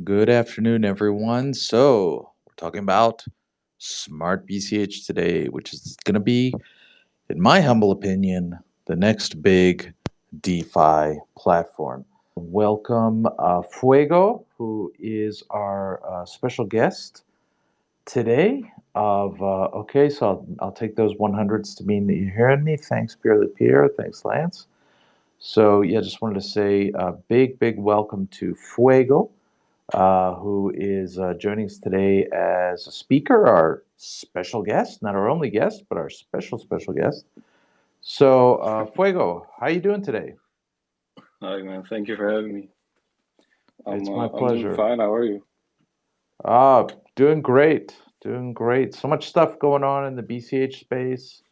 Good afternoon, everyone. So, we're talking about Smart BCH today, which is going to be, in my humble opinion, the next big DeFi platform. Welcome uh, Fuego, who is our uh, special guest today. Of uh, okay, so I'll, I'll, take those 100s to mean that you're hearing me. Thanks, Pierre Pierre. Thanks, Lance. So yeah, just wanted to say a big, big welcome to Fuego uh, who is uh, joining us today as a speaker, our special guest, not our only guest, but our special, special guest. So, uh, Fuego, how are you doing today? Hi, man. Thank you for having me. I'm, it's my pleasure. I'm fine. How are you? Ah, doing great. Doing great. So much stuff going on in the BCH space.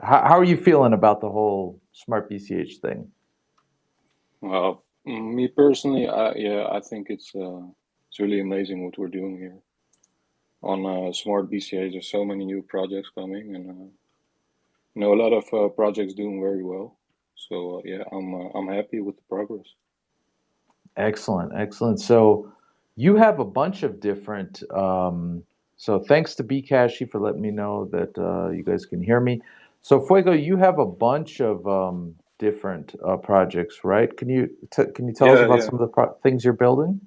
How, how are you feeling about the whole smart BCH thing? Well, me personally, I, yeah, I think it's uh, it's really amazing what we're doing here on uh, smart BCH. There's so many new projects coming, and uh, you know a lot of uh, projects doing very well. So uh, yeah, I'm uh, I'm happy with the progress. Excellent, excellent. So you have a bunch of different. Um, so thanks to Bcash for letting me know that uh, you guys can hear me. So Fuego, you have a bunch of um, different uh, projects, right? Can you can you tell yeah, us about yeah. some of the things you're building?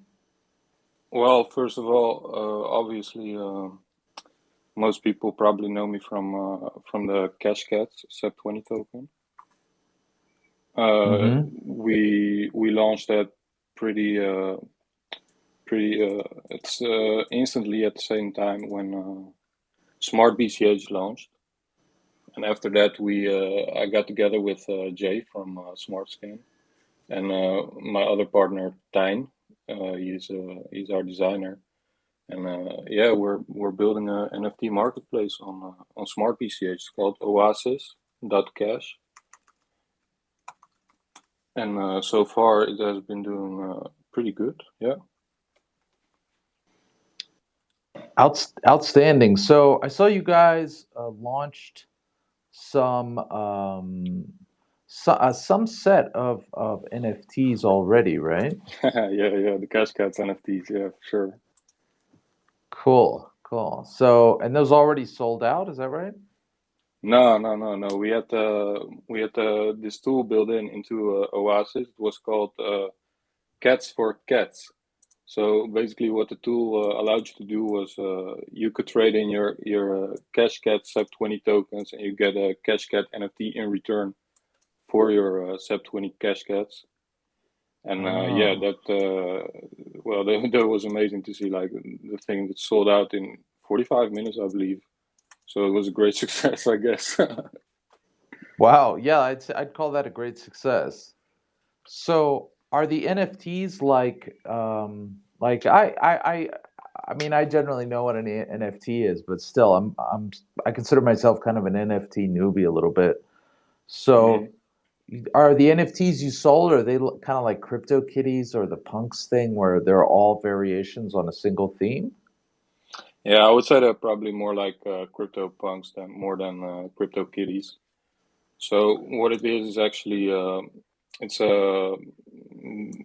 Well, first of all, uh, obviously, uh, most people probably know me from uh, from the Cashcats SEP twenty token. Mm -hmm. We we launched that pretty uh, pretty. Uh, it's instantly at the same time when Smart BCH launched and after that we uh, I got together with uh, Jay from uh, SmartScan and uh, my other partner Tijn. Uh, he's uh, he's our designer, and yeah, we're we're building an NFT marketplace on on Smart. It's called Oasis.cash, and so far it has been doing pretty good. Yeah. Out, outstanding. So I saw you guys launched some um, so, uh, some set of, of NFTs already, right? yeah, yeah, the Cash Cats NFTs, yeah, sure. Cool, cool. So, and those already sold out, is that right? No, no, no, no. We had uh, we had uh, this tool built in into uh, Oasis. It was called uh, Cats for Cats. So basically, what the tool uh, allowed you to do was uh, you could trade in your your uh, Cashcat SEP20 tokens, and you get a Cashcat NFT in return for your uh, SEP20 Cashcats. And uh, yeah, ah. that uh, well, that, that was amazing to see. Like the thing that sold out in 45 minutes, I believe. So it was a great success, I guess. wow, yeah, I'd I'd call that a great success. So are the NFTs like um, like I, I I I mean I generally know what an NFT is, but still I'm I'm I consider myself kind of an NFT newbie a little bit. So mm-hmm. are the NFTs you sold are they kind of like crypto kitties or the punks thing where they're all variations on a single theme? Yeah, I would say they're probably more like uh, crypto punks than more than uh, crypto kitties. So what it is is actually uh, it's a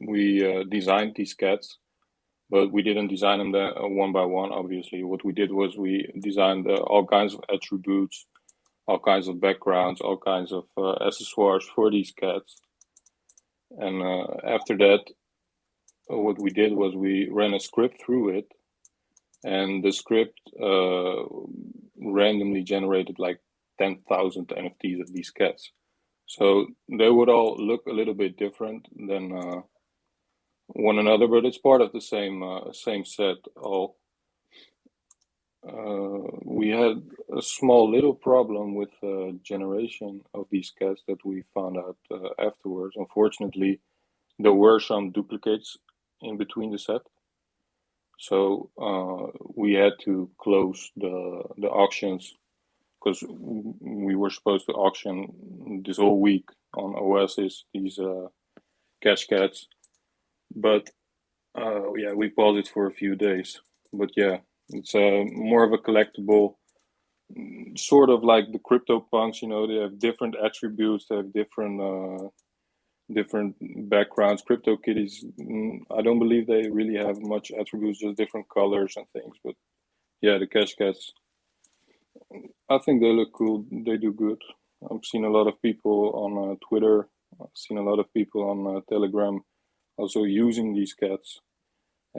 we uh, designed these cats, but we didn't design them there, uh, one by one. Obviously, what we did was we designed uh, all kinds of attributes, all kinds of backgrounds, all kinds of uh, accessoires for these cats. And uh, after that, uh, what we did was we ran a script through it, and the script randomly generated like 10,000 NFTs of these cats. So they would all look a little bit different than uh, one another, but it's part of the same uh, same set. All uh, we had a small little problem with uh, generation of these cats that we found out uh, afterwards. Unfortunately, there were some duplicates in between the set, so uh, we had to close the the auctions because we were supposed to auction this whole week on Oasis these uh, Cashcats, but uh, yeah, we paused it for a few days. But yeah, it's uh, more of a collectible, sort of like the crypto punks. You know, they have different attributes, they have different uh, different backgrounds. Crypto kitties, mm, I don't believe they really have much attributes, just different colors and things. But yeah, the cash cats, I think they look cool. They do good. I've seen a lot of people on uh, Twitter. I've seen a lot of people on uh, Telegram also using these cats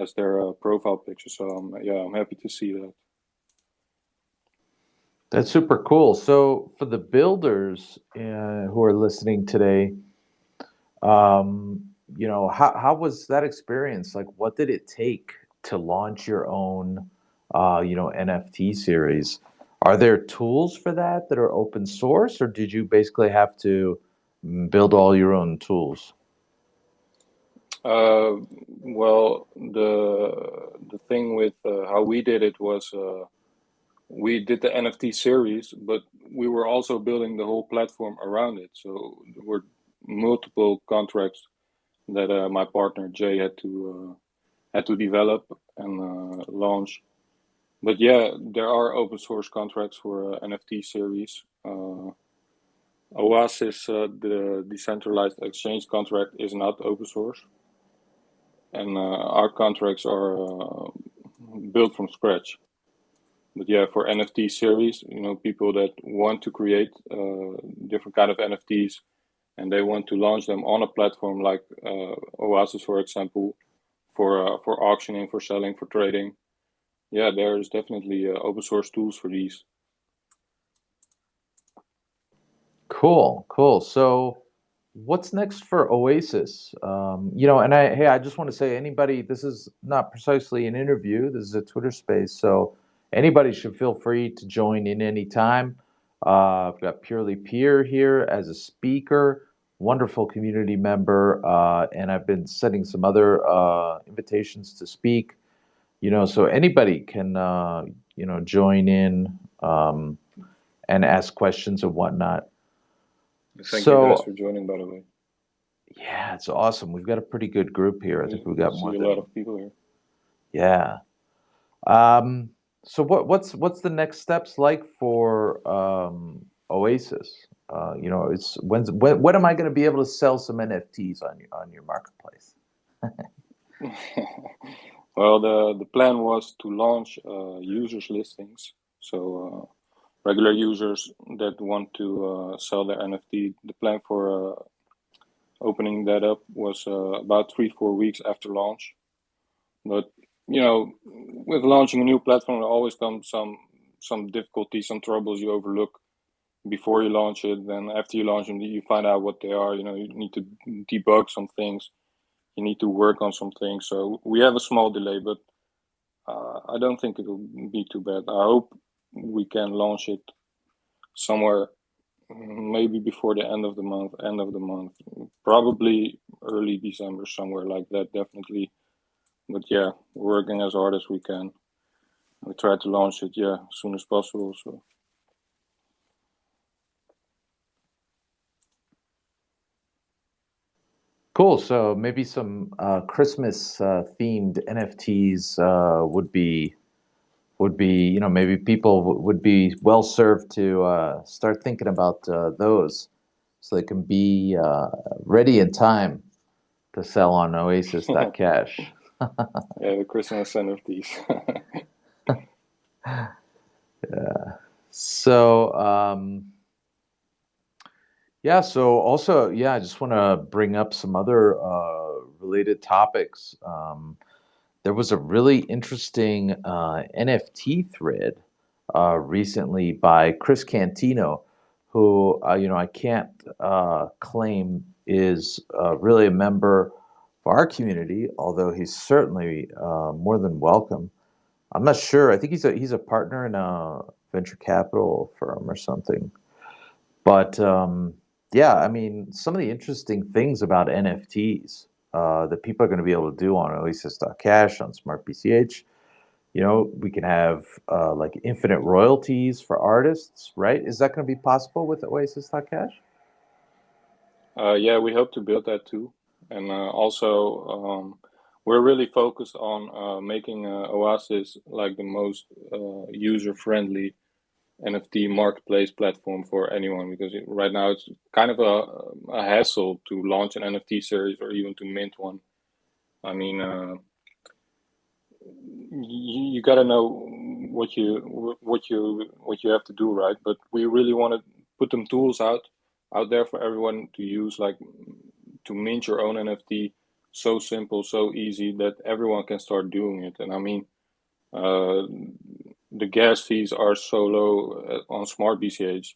as their uh, profile picture. So um, yeah, I'm happy to see that. That's super cool. So for the builders uh, who are listening today, um, you know, how how was that experience? Like, what did it take to launch your own, uh, you know, NFT series? Are there tools for that that are open source, or did you basically have to mm, build all your own tools? Uh, well, the the thing with uh, how we did it was uh, we did the NFT series, but we were also building the whole platform around it. So there were multiple contracts that uh, my partner Jay had to uh, had to develop and uh, launch. But yeah, there are open source contracts for NFT series. Oasis, the decentralized exchange contract, is not open source and uh, our contracts are uh, built from scratch. But yeah, for NFT series, you know, people that want to create uh, different kind of NFTs and they want to launch them on a platform like Oasis, for example, for for auctioning, for selling, for trading. Yeah, there's definitely open source tools for these. Cool, cool. So what's next for Oasis? Um, you know, and I hey, I just want to say anybody. This is not precisely an interview. This is a Twitter space, so anybody should feel free to join in anytime. Uh, I've got Purely Peer here as a speaker, wonderful community member, uh, and I've been sending some other uh, invitations to speak. You know, so anybody can uh, you know join in um, and ask questions and whatnot. Thank so, you guys for joining, by the way. Yeah, it's awesome. We've got a pretty good group here. I think we've got more. a lot of people here. Yeah. Um, so what what's what's the next steps like for um, Oasis? Uh, you know, it's when's when when am I going to be able to sell some NFTs on your on your marketplace? well, the the plan was to launch uh, users listings. So uh, regular users that want to uh, sell their NFT. The plan for uh, opening that up was uh, about three, four weeks after launch. But you know, with launching a new platform, there always comes some some difficulties, some troubles you overlook before you launch it. Then after you launch them, you find out what they are. You know, you need to debug some things. You need to work on some things. So we have a small delay, but uh, I don't think it will be too bad. I hope we can launch it somewhere maybe before the end of the month end of the month probably early december somewhere like that definitely but yeah working as hard as we can we try to launch it yeah as soon as possible so Cool. So maybe some uh, Christmas uh, themed NFTs uh, would be would be, you know, maybe people would be well served to uh, start thinking about uh, those so they can be uh, ready in time to sell on oasis.cash. yeah, the Christmas NFTs. yeah. So, um, yeah, so also, yeah, I just want to bring up some other uh, related topics. Um, there was a really interesting uh, NFT thread uh, recently by Chris Cantino, who uh, you know I can't uh, claim is uh, really a member of our community, although he's certainly uh, more than welcome. I'm not sure. I think he's a he's a partner in a venture capital firm or something. But um, yeah, I mean, some of the interesting things about NFTs uh, that people are going to be able to do on Oasis.cash, on Smart BCH. You know, we can have uh, like infinite royalties for artists, right? Is that going to be possible with Oasis.cash? Uh, yeah, we hope to build that too. And uh, also, um, we're really focused on uh, making uh, Oasis like the most user friendly NFT marketplace platform for anyone because it, right now it's kind of a, a hassle to launch an NFT series or even to mint one. I mean, uh, you, you got to know what you what you what you have to do, right? But we really want to put them tools out out there for everyone to use, like to mint your own NFT. So simple, so easy that everyone can start doing it. And I mean, uh, the gas fees are so low uh, on smart BCH,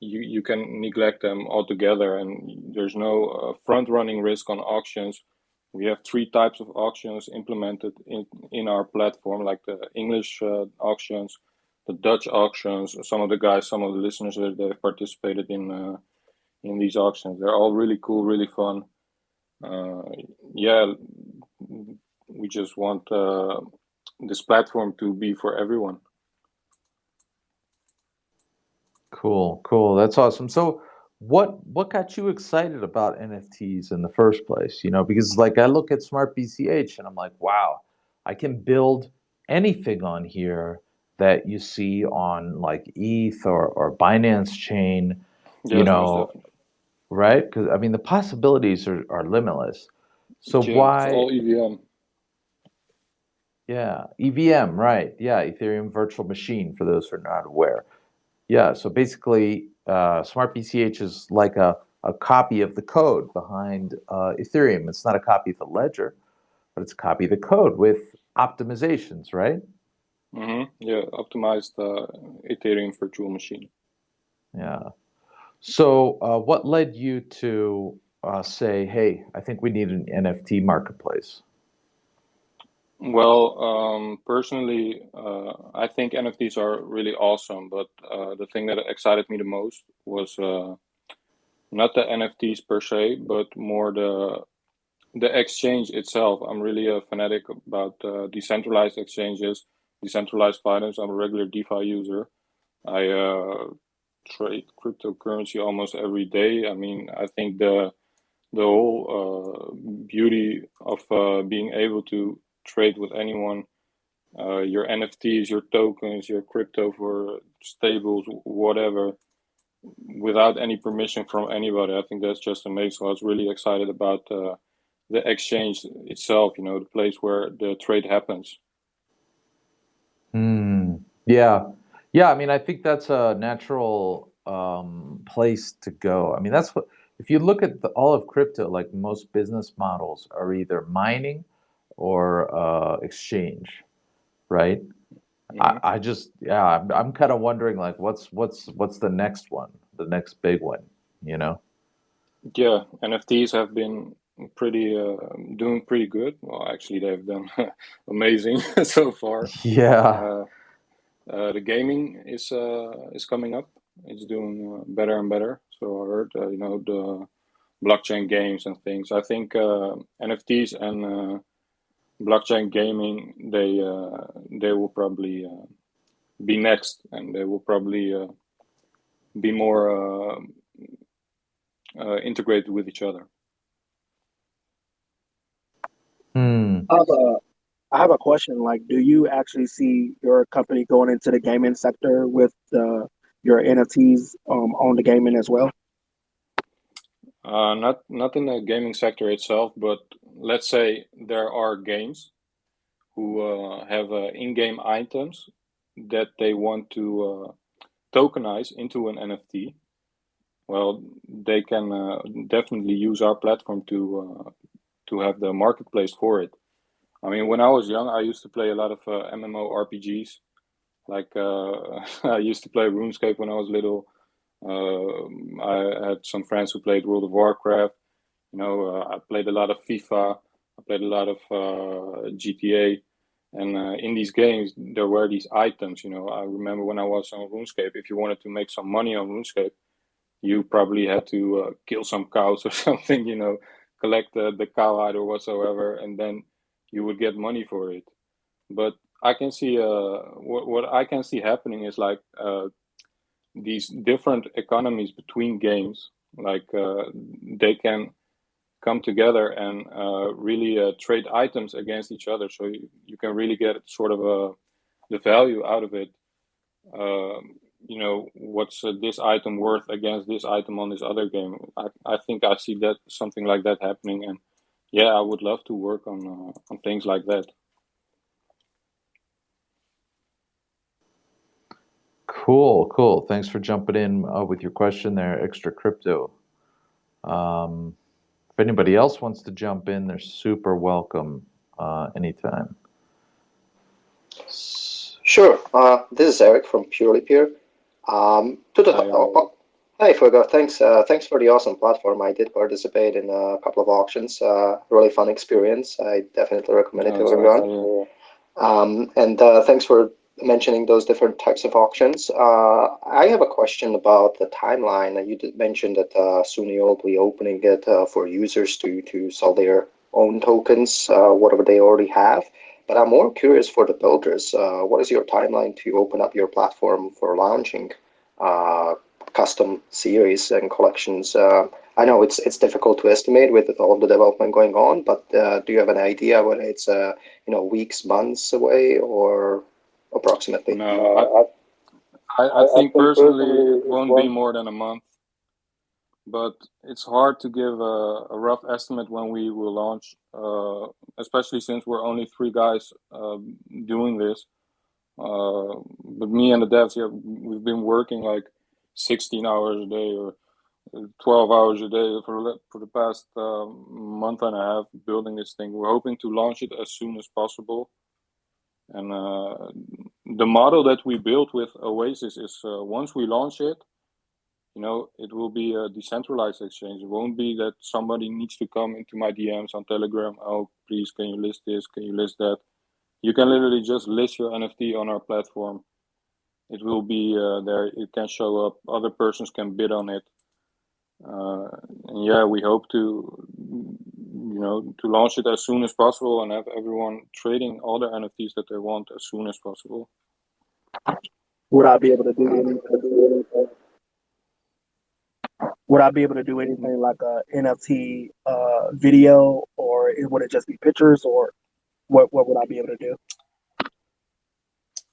you, you can neglect them altogether and there's no uh, front running risk on auctions. We have three types of auctions implemented in, in our platform, like the English uh, auctions, the Dutch auctions. Some of the guys, some of the listeners that have participated in uh, in these auctions, they're all really cool, really fun. Uh, yeah, we just want uh, this platform to be for everyone. Cool, cool. That's awesome. So what what got you excited about NFTs in the first place? You know, because like I look at Smart BCH and I'm like, wow, I can build anything on here that you see on like ETH or, or Binance chain, yes, you know, right? Because I mean the possibilities are, are limitless. So yeah, why all EVM? Yeah, EVM, right? Yeah, Ethereum Virtual Machine for those who are not aware. Yeah, so basically, uh, Smart BCH is like a, a copy of the code behind uh, Ethereum. It's not a copy of the ledger, but it's a copy of the code with optimizations, right? Mm-hmm. Yeah, optimized uh, Ethereum virtual machine. Yeah. So, uh, what led you to uh, say, "Hey, I think we need an NFT marketplace"? Well, um, personally, uh, I think NFTs are really awesome, but uh, the thing that excited me the most was uh, not the NFTs per se, but more the the exchange itself. I'm really a fanatic about uh, decentralized exchanges, decentralized finance. I'm a regular DeFi user. I uh, trade cryptocurrency almost every day. I mean, I think the the whole uh, beauty of being able to trade with anyone. Uh, your NFTs, your tokens, your crypto for stables, whatever, without any permission from anybody. I think that's just amazing. So I was really excited about uh, the exchange itself. You know, the place where the trade happens. Hmm. Yeah. Yeah. I mean, I think that's a natural um, place to go. I mean, that's what, if you look at the, all of crypto, like most business models are either mining or uh, exchange, right? Mm-hmm. I, I just yeah, I'm, I'm kind of wondering like what's what's what's the next one, the next big one, you know? Yeah, NFTs have been pretty uh, doing pretty good. Well, actually, they've done amazing so far. Yeah. Uh, uh, the gaming is uh, is coming up. It's doing uh, better and better. So I heard, uh, you know, the blockchain games and things. I think NFTs and blockchain gaming, they uh, they will probably uh, be next, and they will probably uh, be more uh, uh, integrated with each other. Hmm. I have, a, I have a question. Like, do you actually see your company going into the gaming sector with your NFTs um, on the gaming as well? Uh, not not in the gaming sector itself, but let's say there are games who uh, have uh, in-game items that they want to uh, tokenize into an NFT. Well, they can uh, definitely use our platform to to have the marketplace for it. I mean, when I was young, I used to play a lot of MMO RPGs. Like I used to play RuneScape when I was little. Uh, I had some friends who played World of Warcraft. You know, uh, I played a lot of FIFA. I played a lot of uh, GTA. And uh, in these games, there were these items. You know, I remember when I was on RuneScape, if you wanted to make some money on RuneScape, you probably had to uh, kill some cows or something. You know, collect the, the cow hide or whatsoever, and then you would get money for it. But I can see uh, what what I can see happening is like uh, these different economies between games like uh, they can come together and uh, really uh, trade items against each other so you, you, can really get sort of a, the value out of it um, you know what's uh, this item worth against this item on this other game. I, I think I see that something like that happening, and yeah, I would love to work on uh, on things like that. Cool, cool. Thanks for jumping in uh, with your question there, extra crypto. Um, if anybody else wants to jump in, they're super welcome uh, anytime. Sure. Uh, this is Eric from Purely Peer. Um, to the Hi, oh, oh, hey, Fuego, thanks. Uh, thanks for the awesome platform. I did participate in a couple of auctions. Uh, really fun experience. I definitely recommend it Yeah, to everyone. nice. Um, and uh, thanks for mentioning those different types of auctions. Uh, I have a question about the timeline. You did mention that uh, soon you'll be opening it uh, for users to to sell their own tokens, uh, whatever they already have. But I'm more curious for the builders. Uh, what is your timeline to open up your platform for launching uh, custom series and collections? I know it's it's difficult to estimate with all the development going on, but do you have an idea when it's you know weeks, months away, or approximately? No, I, I, I think personally it won't be more than a month, but it's hard to give a, a rough estimate when we will launch, uh, especially since we're only three guys uh, doing this. Uh, but me and the devs, yeah, we've been working like 16 hours a day or 12 hours a day for the, for the past uh, month and a half building this thing. We're hoping to launch it as soon as possible. And uh, the model that we built with Oasis is uh, once we launch it, you know, it will be a decentralized exchange. It won't be that somebody needs to come into my DMs on Telegram. Oh, please, can you list this? Can you list that? You can literally just list your NFT on our platform. It will be uh, there. It can show up. Other persons can bid on it. Uh, and yeah, we hope to, you know, to launch it as soon as possible and have everyone trading all the NFTs that they want as soon as possible. Would I be able to do anything? Would I be able to do anything like a NFT uh, video, or would it just be pictures, or what? What would I be able to do?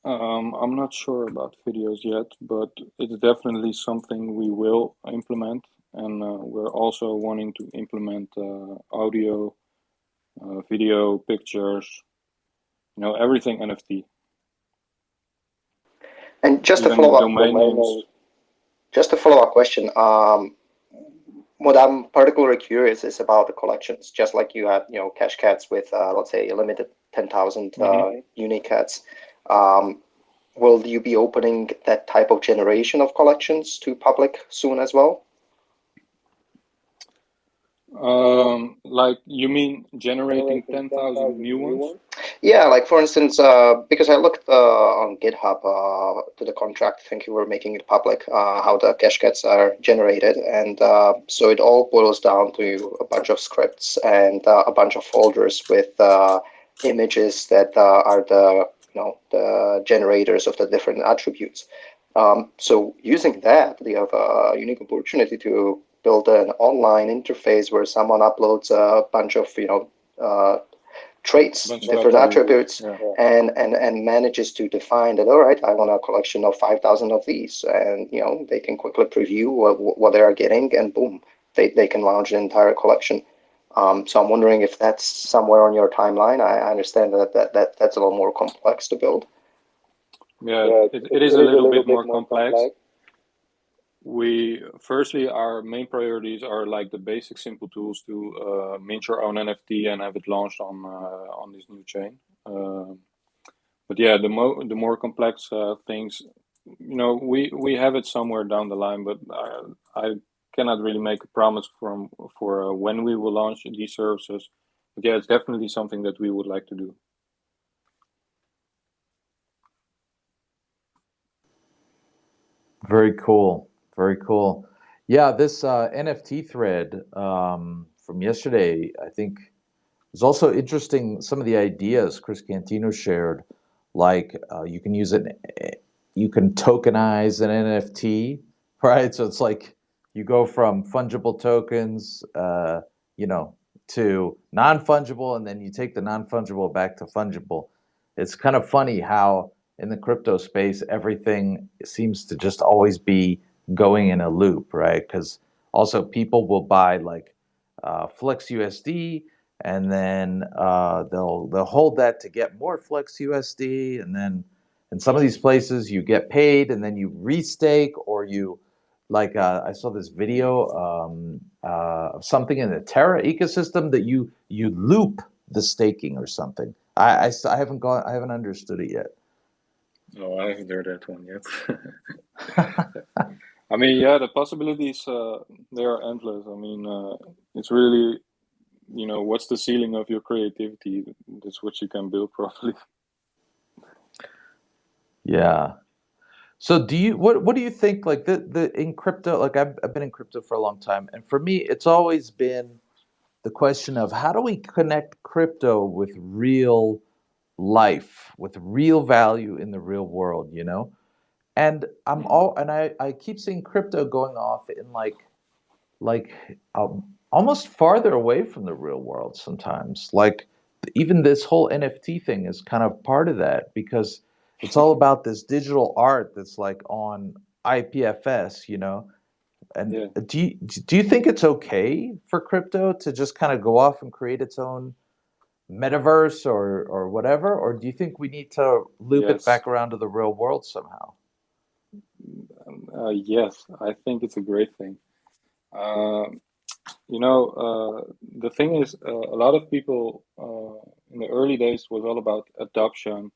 Um, I'm not sure about videos yet, but it's definitely something we will implement, and uh, we're also wanting to implement uh, audio, uh, video, pictures, you know, everything NFT. And just a follow up, names. just a follow up question. Um, what I'm particularly curious is about the collections. Just like you have, you know, cash cats with, uh, let's say, a limited ten thousand uh, unique cats. Um, will you be opening that type of generation of collections to public soon as well? Um, like you mean generating ten thousand new ones? Yeah, like for instance, uh, because I looked uh, on GitHub uh, to the contract, I think you were making it public, uh, how the cash cats are generated. And uh, so it all boils down to a bunch of scripts and uh, a bunch of folders with uh, images that uh, are the, you know, the generators of the different attributes. Um, so using that, you have a unique opportunity to build an online interface where someone uploads a bunch of, you know, uh, traits, different attributes, Yeah. and, and, and manages to define that, all right, I want a collection of 5,000 of these. And, you know, they can quickly preview what, what they are getting and boom, they, they can launch an entire collection. Um, so I'm wondering if that's somewhere on your timeline. I, I understand that, that, that that's a little more complex to build. Yeah, it, it is a little bit more complex. We firstly our main priorities are like the basic simple tools to uh, mint your own NFT and have it launched on uh, on this new chain. Uh, but yeah, the mo the more complex uh, things, you know, we we have it somewhere down the line, but I, I cannot really make a promise from for uh, when we will launch these services. But yeah, it's definitely something that we would like to do. Very cool. Very cool. Yeah, this uh, NFT thread um, from yesterday, I think, was also interesting. Some of the ideas Chris Cantino shared, like uh, you can use it, you can tokenize an NFT, right? So it's like you go from fungible tokens, uh, you know, to non fungible, and then you take the non fungible back to fungible. It's kind of funny how in the crypto space, everything seems to just always be going in a loop, right? Because also people will buy like uh, Flex USD, and then uh, they'll they'll hold that to get more Flex USD, and then in some of these places you get paid, and then you restake or you like uh, I saw this video um, uh, of something in the Terra ecosystem that you you loop the staking or something. I, I, I haven't gone I haven't understood it yet. No, I haven't heard that one yet. I mean, yeah, the possibilities uh, they are endless. I mean, uh, it's really, you know, what's the ceiling of your creativity? That's what you can build, probably. Yeah. So do you what what do you think like the the in crypto like I've I've been in crypto for a long time and for me it's always been the question of how do we connect crypto with real life with real value in the real world you know? And i'm all and i i keep seeing crypto going off in like like um, almost farther away from the real world sometimes. Like even this whole nft thing is kind of part of that because it's all about this digital art that's like on ipfs you know and Yeah. do you do you think it's okay for crypto to just kind of go off and create its own metaverse or or whatever, or do you think we need to loop it back around to the real world somehow? Uh, yes, I think it's a great thing. Um, you know, uh, the thing is, uh, a lot of people uh, in the early days was all about adoption,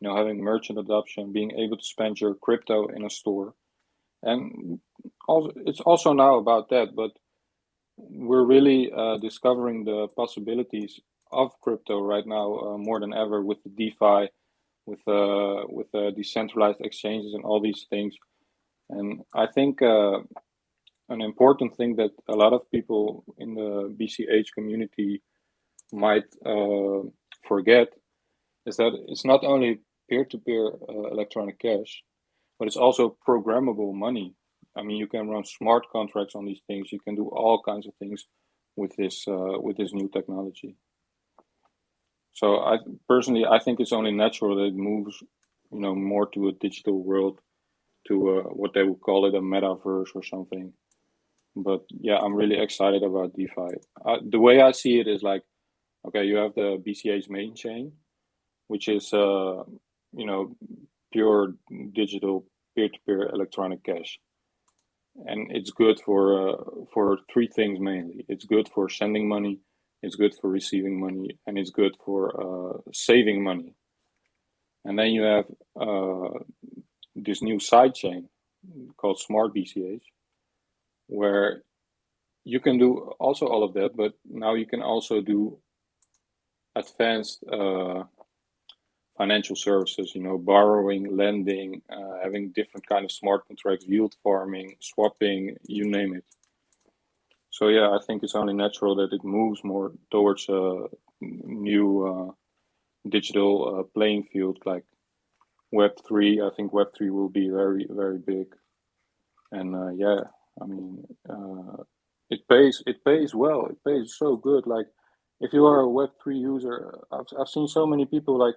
you know, having merchant adoption, being able to spend your crypto in a store, and also it's also now about that. But we're really uh, discovering the possibilities of crypto right now uh, more than ever with the DeFi, with uh, with uh, decentralized exchanges and all these things. And I think uh, an important thing that a lot of people in the BCH community might uh, forget is that it's not only peer-to-peer uh, electronic cash, but it's also programmable money. I mean, you can run smart contracts on these things. You can do all kinds of things with this uh, with this new technology. So I personally, I think it's only natural that it moves, you know, more to a digital world, to uh, what they would call it a metaverse or something. But yeah, I'm really excited about DeFi. The way I see it is like, okay, you have the BCH main chain, which is uh, you know pure digital peer-to-peer electronic cash, and it's good for uh, for three things mainly. It's good for sending money, it's good for receiving money, and it's good for uh, saving money. And then you have uh, this new side chain called Smart BCH, where you can do also all of that, but now you can also do advanced uh, financial services. You know, borrowing, lending, uh, having different kind of smart contracts, yield farming, swapping, you name it. So yeah, I think it's only natural that it moves more towards a new uh, digital uh, playing field like Web three. I think Web three will be very very big, and uh, yeah, I mean, uh, it pays it pays well. It pays so good. Like if you are a Web three user, I've I've seen so many people like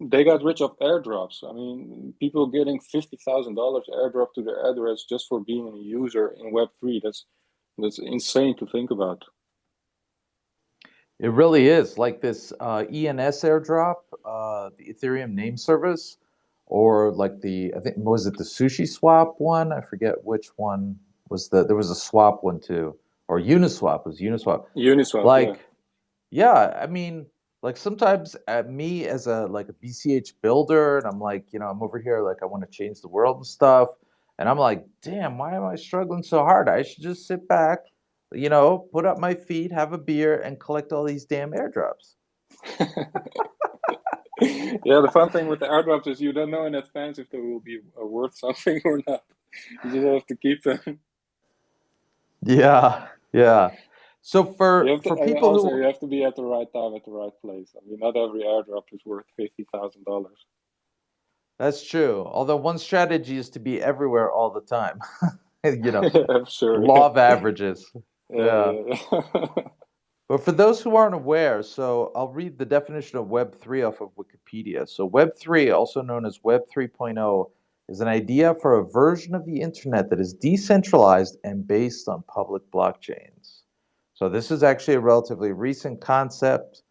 they got rich off airdrops. I mean, people getting fifty thousand dollars airdrop to their address just for being a user in Web three. That's that's insane to think about. It really is like this uh, ENS airdrop, uh, the Ethereum name service, or like the I think was it the Sushi Swap one? I forget which one was the. There was a swap one too, or Uniswap was Uniswap. Uniswap, like, yeah. I mean, like sometimes at me as a like a BCH builder, and I'm like, you know, I'm over here like I want to change the world and stuff, and I'm like, damn, why am I struggling so hard? I should just sit back, you know, put up my feet, have a beer, and collect all these damn airdrops. yeah, the fun thing with the airdrops is you don't know in advance if they will be uh, worth something or not. You just have to keep them. Yeah, yeah. So for to, for people also who you have to be at the right time at the right place. I mean, not every airdrop is worth fifty thousand dollars. that's true. Although one strategy is to be everywhere all the time. you know, sure. law of averages. Yeah. yeah, yeah. But for those who aren't aware, so I'll read the definition of Web3 off of Wikipedia. So, Web3, also known as Web 3.0, is an idea for a version of the internet that is decentralized and based on public blockchains. So, this is actually a relatively recent concept,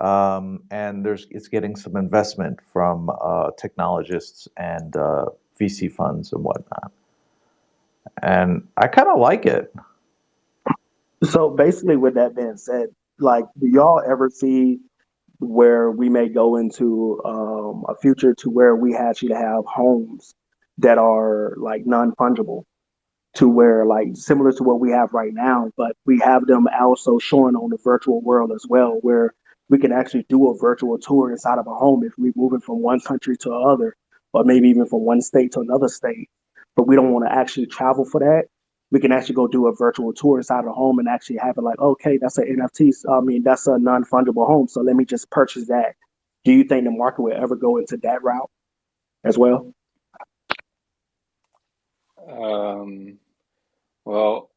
um, and there's it's getting some investment from uh, technologists and uh, VC funds and whatnot. And I kind of like it. So basically, with that being said, like, do y'all ever see where we may go into um, a future to where we actually have homes that are like non-fungible, to where like similar to what we have right now, but we have them also showing on the virtual world as well, where we can actually do a virtual tour inside of a home if we're moving from one country to another, or maybe even from one state to another state. But we don't want to actually travel for that we can actually go do a virtual tour inside a home and actually have it like, okay, that's an NFT. I mean, that's a non fungible home. So let me just purchase that. Do you think the market will ever go into that route as well? Um, well,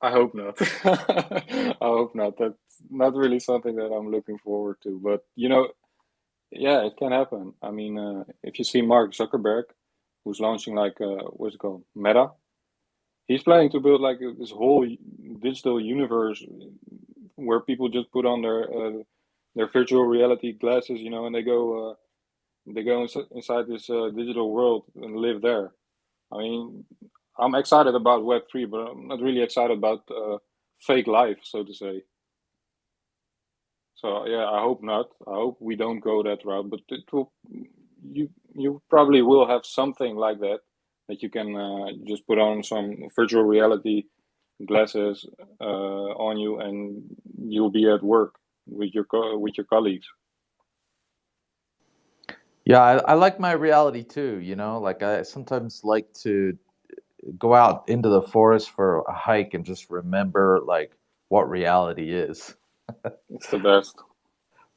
I hope not. I hope not. That's not really something that I'm looking forward to. But you know, yeah, it can happen. I mean, uh, if you see Mark Zuckerberg, who's launching like uh, what's it called, Meta, he's planning to build like this whole digital universe where people just put on their uh, their virtual reality glasses, you know, and they go uh, they go inside this uh, digital world and live there. I mean, I'm excited about Web three, but I'm not really excited about uh, fake life, so to say. So yeah, I hope not. I hope we don't go that route, but it will. You you probably will have something like that that you can uh, just put on some virtual reality glasses uh, on you and you'll be at work with your with your colleagues yeah I, I, like my reality too you know like i sometimes like to go out into the forest for a hike and just remember like what reality is it's the best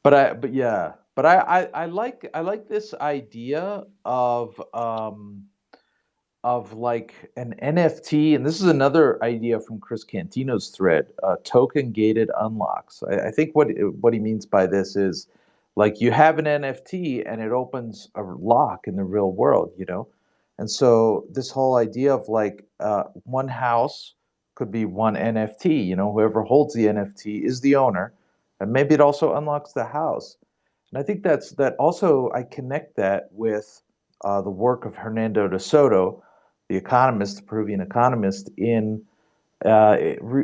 but i but yeah but I, I i like i like this idea of um of like an NFT, and this is another idea from Chris Cantino's thread, uh, token gated unlocks. I, I, think what what he means by this is like you have an NFT and it opens a lock in the real world, you know. And so this whole idea of like uh, one house could be one NFT, you know, whoever holds the NFT is the owner, and maybe it also unlocks the house. And I think that's that. Also, I connect that with uh, the work of Hernando de Soto the economist, the Peruvian economist, in uh,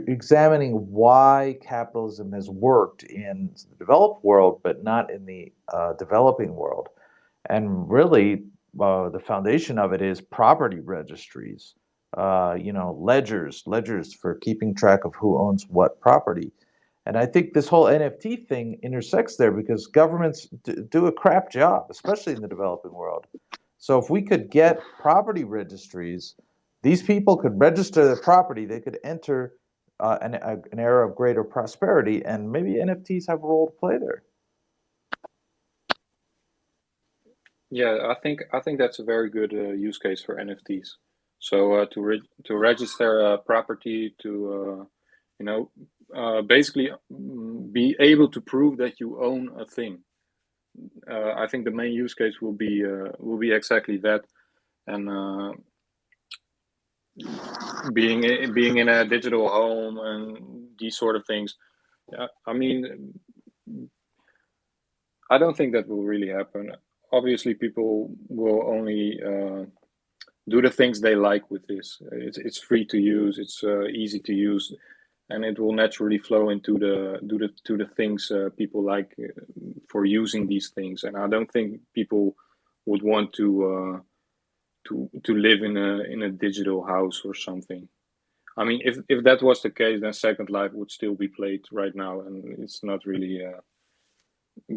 examining why capitalism has worked in the developed world, but not in the uh, developing world. And really, uh, the foundation of it is property registries, uh, you know, ledgers, ledgers for keeping track of who owns what property. And I think this whole NFT thing intersects there because governments do a crap job, especially in the developing world. So if we could get property registries, these people could register their property, they could enter uh, an, a, an era of greater prosperity, and maybe NFTs have a role to play there. Yeah, I think I think that's a very good uh, use case for NFTs. So uh, to re to register a property, to uh, you know, uh, basically mm, be able to prove that you own a thing uh, I think the main use case will be will be exactly that, and being being in a digital home and these sort of things. I mean, I don't think that will really happen. Obviously, people will only uh, do the things they like with this. It's it's free to use. It's uh, easy to use and it will naturally flow into the do the to the things uh, people like uh, for using these things and i don't think people would want to uh, to to live in a in a digital house or something i mean if if that was the case then second life would still be played right now and it's not really uh,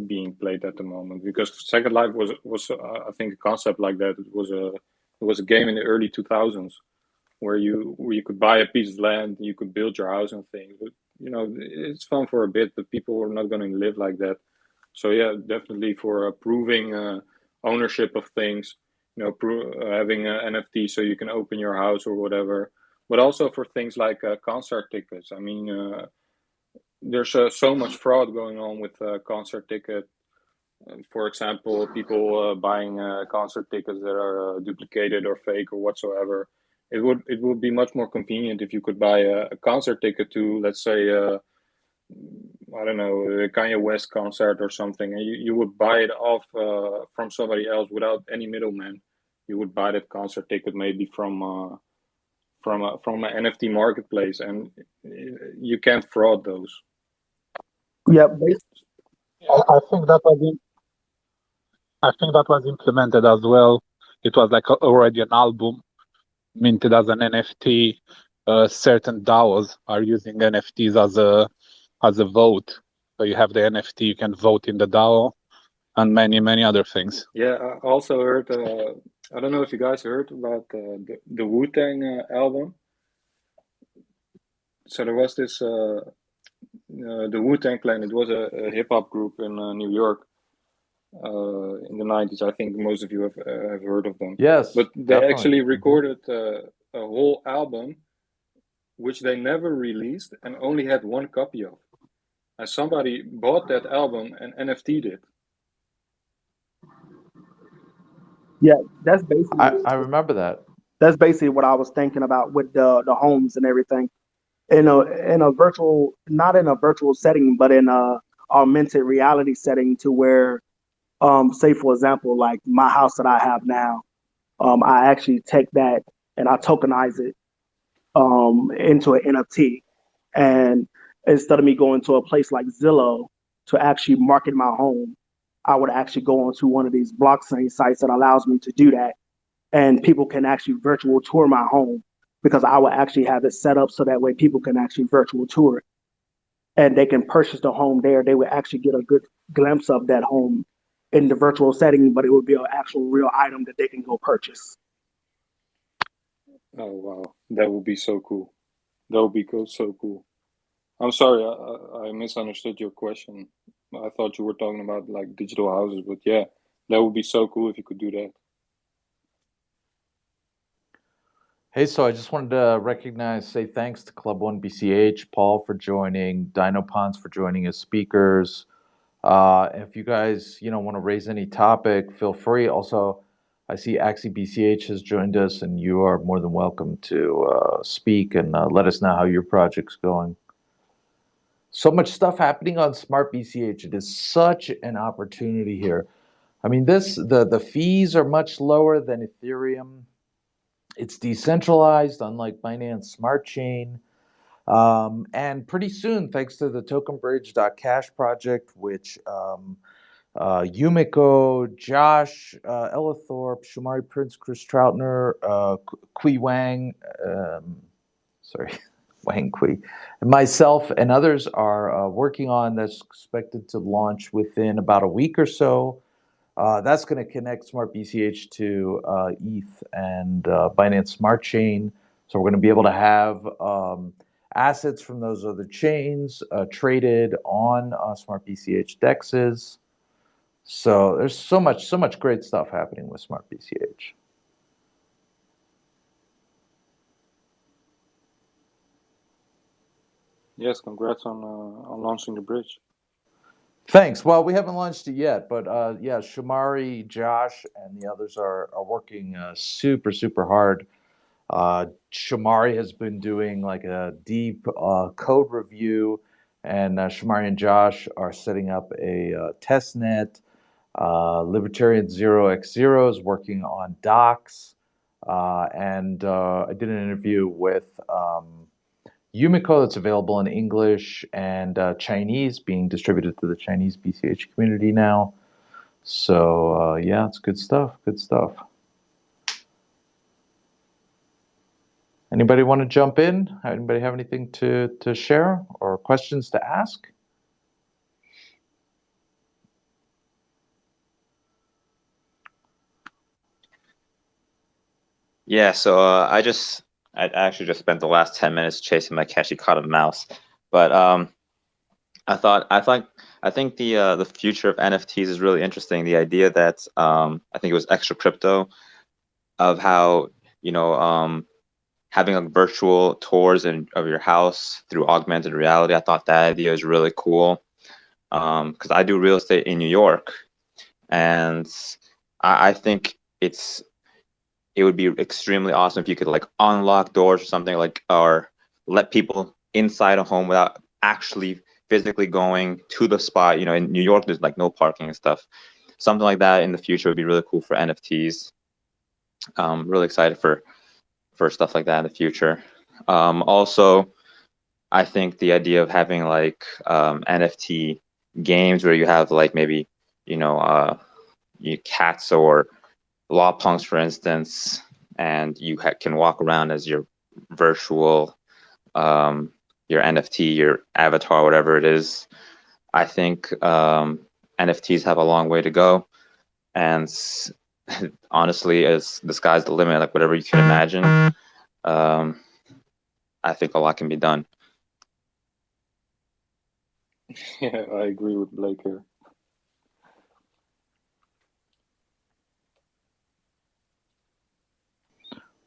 being played at the moment because second life was was uh, i think a concept like that it was a it was a game in the early 2000s where you where you could buy a piece of land, you could build your house and things. But you know, it's fun for a bit, but people are not going to live like that. So yeah, definitely for approving uh, ownership of things, know, uh, having an NFT so you can open your house or whatever. But also for things like uh, concert tickets. I mean, uh, there's uh, so much fraud going on with uh, concert ticket. For example, people uh, buying concert tickets that are duplicated or fake or whatsoever. It would it would be much more convenient if you could buy a, a concert ticket to, let's say, I don't know, a Kanye West concert or something, and you, you would buy it off from somebody else without any middleman. You would buy that concert ticket maybe from from a, from an NFT marketplace, and you can't fraud those. Yeah, I, I think that was in, I think that was implemented as well. It was like already an album minted as an NFT. Uh, certain DAOs are using NFTs as a as a vote. So you have the NFT, you can vote in the DAO, and many many other things. Yeah, I also heard. Uh, I don't know if you guys heard about uh, the the Wu Tang uh, album. So there was this uh, uh, the Wu Tang Clan. It was a, a hip hop group in New York in the nineties. I think most of you have have heard of them. Yes, but they definitely. actually mm-hmm. recorded a whole album, which they never released and only had one copy of. And somebody bought that album and NFT'd it. Yeah, that's basically. I, I remember that. That's basically what I was thinking about with the the homes and everything. In a in a virtual, not in a virtual setting, but in a augmented reality setting, to where, um, say for example, like my house that I have now, um, I actually take that and I tokenize it, um, into an NFT, and instead of me going to a place like Zillow to actually market my home, I would actually go onto one of these blockchain sites that allows me to do that. And people can actually virtual tour my home because I will actually have it set up so that way people can actually virtual tour it. And they can purchase the home there. They would actually get a good glimpse of that home in the virtual setting, but it would be an actual real item that they can go purchase. Oh wow, that would be so cool. That would be cool, so cool. I'm sorry, I, I misunderstood your question. I thought you were talking about like digital houses, but yeah, that would be so cool if you could do that. Hey, so I just wanted to recognize, say thanks to Club One BCH, Paul for joining, Dino Ponds for joining as speakers. Uh, if you guys, you know, want to raise any topic, feel free. Also, I see Axie BCH has joined us, and you are more than welcome to uh, speak and uh, let us know how your project's going so much stuff happening on smart bch it is such an opportunity here. I mean this the the fees are much lower than ethereum. It's decentralized unlike binance smart chain. Um, and pretty soon thanks to the tokenbridge.cash project which um, uh, Yumiko, Josh, uh, Ella Thorpe, Shomari Prince, Chris Troutner, uh, Kui Wang, um, sorry, And myself and others are uh, working on that's expected to launch within about a week or so. Uh, that's going to connect Smart BCH to uh, ETH and uh, Binance Smart Chain. So we're going to be able to have um, assets from those other chains uh, traded on uh, Smart BCH dexes. So there's so much, so much great stuff happening with Smart BCH. Yes, congrats on uh, on launching the bridge. Thanks. Well, we haven't launched it yet, but uh, yeah, Shomari, Josh, and the others are are working uh, super super hard. Uh, Shomari has been doing like a deep uh, code review, and uh, Shomari and Josh are setting up a uh, test net. Libertarian Zero X Zero is working on docs, and I did an interview with. Um, Yumiko that's available in English and uh, Chinese being distributed to the Chinese BCH community now. So uh, yeah, it's good stuff. Good stuff. Anybody want to jump in? Anybody have anything to, to share or questions to ask? Yeah, so uh, I just I actually just spent the last 10 minutes chasing my Kashi caught a mouse. But um, I thought I thought I think the uh, the future of NFTs is really interesting. The idea that um, I think it was extra crypto of how you know um, having like virtual tours in, of your house through augmented reality. I thought that idea is really cool because I do real estate in New York, and I, I think it's it would be extremely awesome if you could like unlock doors or something like or let people inside a home without actually physically going to the spot. You know, in New York, there's like no parking and stuff. Something like that in the future would be really cool for NFTs. Um, really excited for for stuff like that in the future. Um, also, I think the idea of having like um, NFT games where you have like maybe you know uh, cats or law punks, for instance, and you can walk around as your virtual um, your NFT, your avatar, whatever it is. I think um, NFTs have a long way to go, and honestly, as the sky's the limit, like whatever you can imagine, um, I think a lot can be done. Yeah, I agree with Blake here.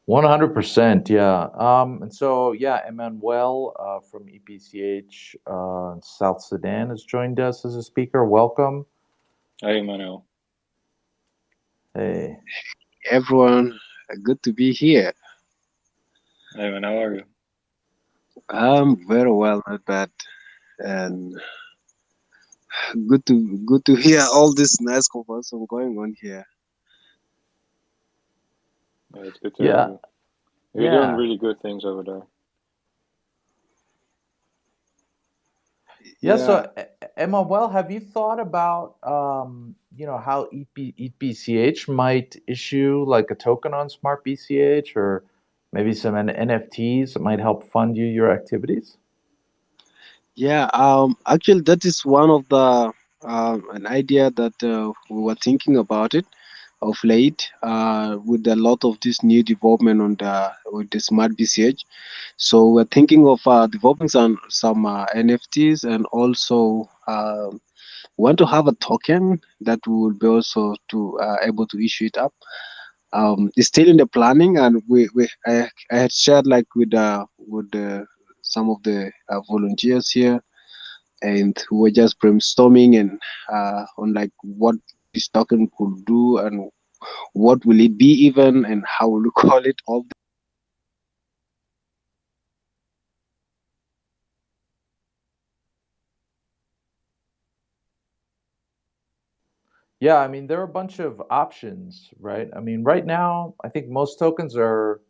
One hundred percent, yeah. Um, and so yeah, Emmanuel uh, from EatBCH uh, South Sudan has joined us as a speaker. Welcome. Hey, Manuel. Hey. everyone. Good to be here. Hey, man, how are you? I'm very well, not bad, and good to good to hear all this nice conversation going on here. Yeah, it's good to Yeah. have you. You're Yeah. doing really good things over there. Yeah, so E- Emmanuel, have you thought about um, you know how EP, EatBCH might issue like a token on Smart BCH or maybe some N- NFTs that might help fund you your activities? Yeah, um, actually, that is one of the um, an idea that uh, we were thinking about it of late uh, with a lot of this new development on the with the smart BCH. So we're thinking of uh, developing some some uh, NFTs and also um want to have a token that we will be also to uh, able to issue it up. Um, it's still in the planning, and we, we I, I had shared like with uh, with uh, some of the uh, volunteers here, and we were just brainstorming and uh, on like what this token could do and what will it be even and how will you call it all Yeah, I mean, there are a bunch of options, right? I mean, right now, I think most tokens are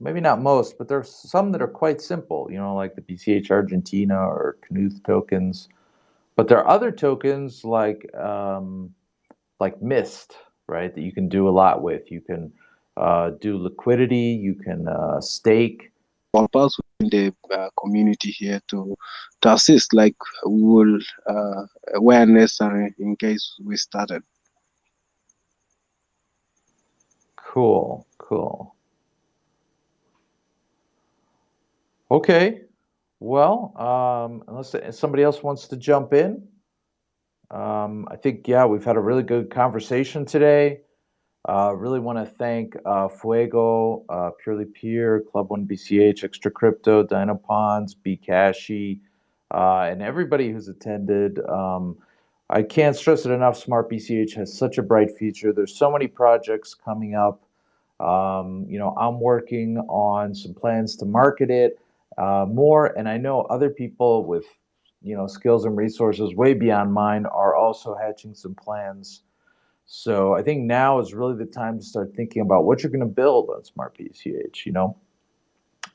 maybe not most, but there's some that are quite simple, you know, like the BCH Argentina or Knuth tokens. But there are other tokens like um, like Mist, right, that you can do a lot with. You can uh, do liquidity, you can uh, stake. us in the uh, community here to to assist like we will uh, where necessary in case we started Cool, cool. Okay. Well, um, unless somebody else wants to jump in, um, I think, yeah, we've had a really good conversation today. Uh, really want to thank uh, Fuego, uh, Purely Peer, Club One BCH, Extra Crypto, Dynapons, Bcashy, uh, and everybody who's attended. Um, I can't stress it enough. Smart BCH has such a bright future. There's so many projects coming up. Um, you know, I'm working on some plans to market it uh, more, and I know other people with you know skills and resources way beyond mine are also hatching some plans. So I think now is really the time to start thinking about what you're going to build on Smart BCH. You know,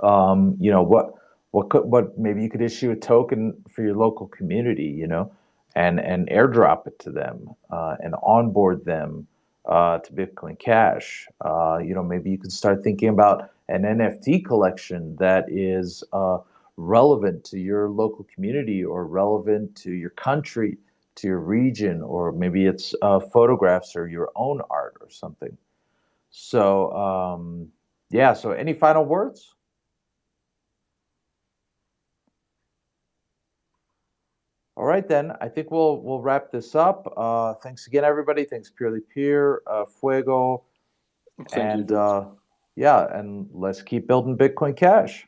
um, you know what what could what maybe you could issue a token for your local community. You know, and and airdrop it to them uh, and onboard them uh, to Bitcoin Cash. Uh, you know, maybe you can start thinking about an NFT collection that is uh, relevant to your local community or relevant to your country, to your region, or maybe it's uh, photographs or your own art or something. So, um, yeah. So, any final words? All right, then. I think we'll we'll wrap this up. Uh, thanks again, everybody. Thanks, Purely Peer, uh, Fuego, Thank and uh, yeah, and let's keep building Bitcoin Cash.